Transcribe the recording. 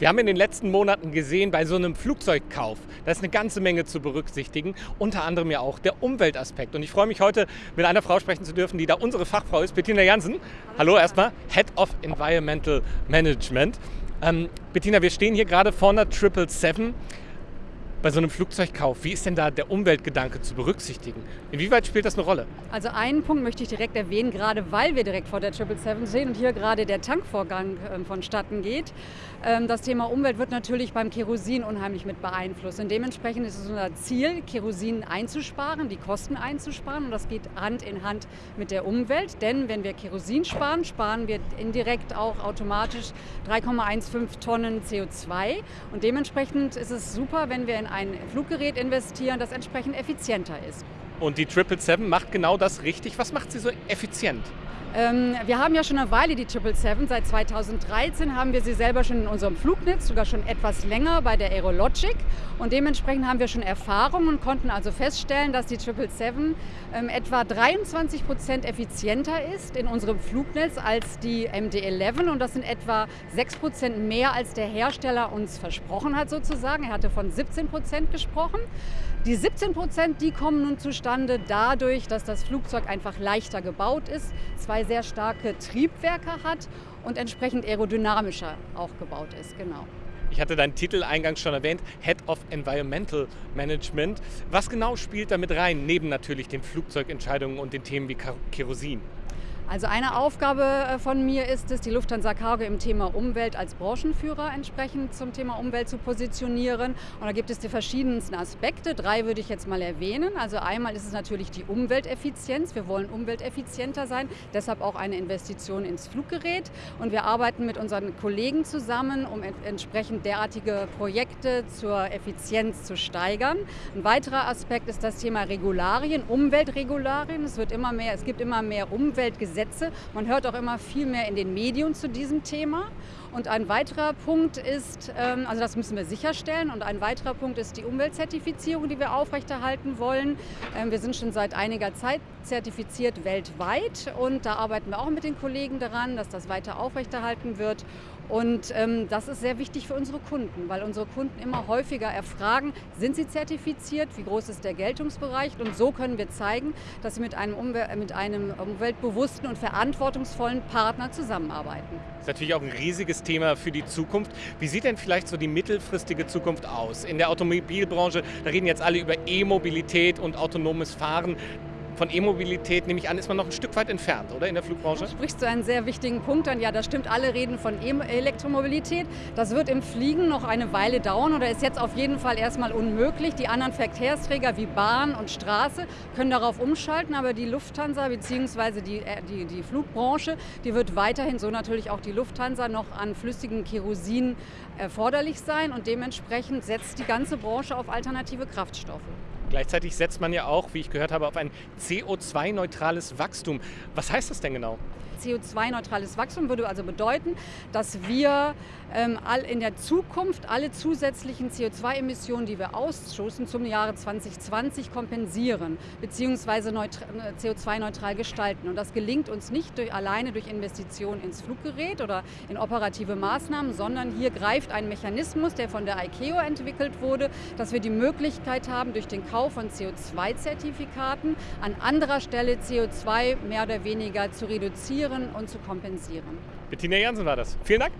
Wir haben in den letzten Monaten gesehen, bei so einem Flugzeugkauf, da ist eine ganze Menge zu berücksichtigen, unter anderem ja auch der Umweltaspekt. Und ich freue mich heute mit einer Frau sprechen zu dürfen, die da unsere Fachfrau ist, Bettina Jansen. Hallo, Hallo erstmal, Head of Environmental Management. Ähm, Bettina, wir stehen hier gerade vor einer 777 bei so einem Flugzeugkauf, wie ist denn da der Umweltgedanke zu berücksichtigen? Inwieweit spielt das eine Rolle? Also einen Punkt möchte ich direkt erwähnen, gerade weil wir direkt vor der 777 stehen und hier gerade der Tankvorgang ähm, vonstatten geht. Ähm, das Thema Umwelt wird natürlich beim Kerosin unheimlich mit beeinflusst. Und dementsprechend ist es unser Ziel, Kerosin einzusparen, die Kosten einzusparen. Und das geht Hand in Hand mit der Umwelt. Denn wenn wir Kerosin sparen, sparen wir indirekt auch automatisch 3,15 Tonnen CO2. Und dementsprechend ist es super, wenn wir in ein Fluggerät investieren, das entsprechend effizienter ist. Und die 777 macht genau das richtig. Was macht sie so effizient? Ähm, wir haben ja schon eine Weile die 777. Seit 2013 haben wir sie selber schon in unserem Flugnetz, sogar schon etwas länger bei der Aerologic. Und dementsprechend haben wir schon Erfahrung und konnten also feststellen, dass die 777 ähm, etwa 23 Prozent effizienter ist in unserem Flugnetz als die MD-11. Und das sind etwa 6 Prozent mehr, als der Hersteller uns versprochen hat sozusagen. Er hatte von 17 Prozent gesprochen. Die 17 Prozent, die kommen nun zustande dadurch, dass das Flugzeug einfach leichter gebaut ist, zwei sehr starke Triebwerke hat und entsprechend aerodynamischer auch gebaut ist. Genau. Ich hatte deinen Titel eingangs schon erwähnt, Head of Environmental Management. Was genau spielt da mit rein, neben natürlich den Flugzeugentscheidungen und den Themen wie Kerosin? Also eine Aufgabe äh, von mir ist es, die Lufthansa Cargo im Thema Umwelt als Branchenführer entsprechend zum Thema Umwelt zu positionieren. Und da gibt es die verschiedensten Aspekte. Drei würde ich jetzt mal erwähnen. Also einmal ist es natürlich die Umwelteffizienz. Wir wollen umwelteffizienter sein, deshalb auch eine Investition ins Fluggerät. Und wir arbeiten mit unseren Kollegen zusammen, um entsprechend derartige Projekte zur Effizienz zu steigern. Ein weiterer Aspekt ist das Thema Regularien, Umweltregularien. Es, wird immer mehr, es gibt immer mehr Umweltgesetze Gesetze. Man hört auch immer viel mehr in den Medien zu diesem Thema. Und ein weiterer Punkt ist, ähm, also das müssen wir sicherstellen, und ein weiterer Punkt ist die Umweltzertifizierung, die wir aufrechterhalten wollen. Ähm, wir sind schon seit einiger Zeit zertifiziert weltweit und da arbeiten wir auch mit den Kollegen daran, dass das weiter aufrechterhalten wird. Und ähm, das ist sehr wichtig für unsere Kunden, weil unsere Kunden immer häufiger erfragen, sind sie zertifiziert, wie groß ist der Geltungsbereich und so können wir zeigen, dass sie mit einem, Umwel mit einem umweltbewussten und verantwortungsvollen Partner zusammenarbeiten. Das ist natürlich auch ein riesiges Thema für die Zukunft. Wie sieht denn vielleicht so die mittelfristige Zukunft aus? In der Automobilbranche, da reden jetzt alle über E-Mobilität und autonomes Fahren von E-Mobilität, nehme ich an, ist man noch ein Stück weit entfernt, oder in der Flugbranche? Du sprichst du einen sehr wichtigen Punkt an. Ja, das stimmt. Alle reden von e Elektromobilität. Das wird im Fliegen noch eine Weile dauern oder ist jetzt auf jeden Fall erstmal unmöglich. Die anderen Verkehrsträger wie Bahn und Straße können darauf umschalten, aber die Lufthansa bzw. Die, äh, die, die Flugbranche, die wird weiterhin, so natürlich auch die Lufthansa, noch an flüssigem Kerosin erforderlich sein und dementsprechend setzt die ganze Branche auf alternative Kraftstoffe. Gleichzeitig setzt man ja auch, wie ich gehört habe, auf ein CO2-neutrales Wachstum. Was heißt das denn genau? CO2-neutrales Wachstum würde also bedeuten, dass wir ähm, in der Zukunft alle zusätzlichen CO2-Emissionen, die wir ausstoßen, zum Jahre 2020 kompensieren bzw. CO2-neutral gestalten. Und das gelingt uns nicht durch, alleine durch Investitionen ins Fluggerät oder in operative Maßnahmen, sondern hier greift ein Mechanismus, der von der ICAO entwickelt wurde, dass wir die Möglichkeit haben, durch den Kauf von CO2-Zertifikaten an anderer Stelle CO2 mehr oder weniger zu reduzieren und zu kompensieren. Bettina Jansen war das. Vielen Dank.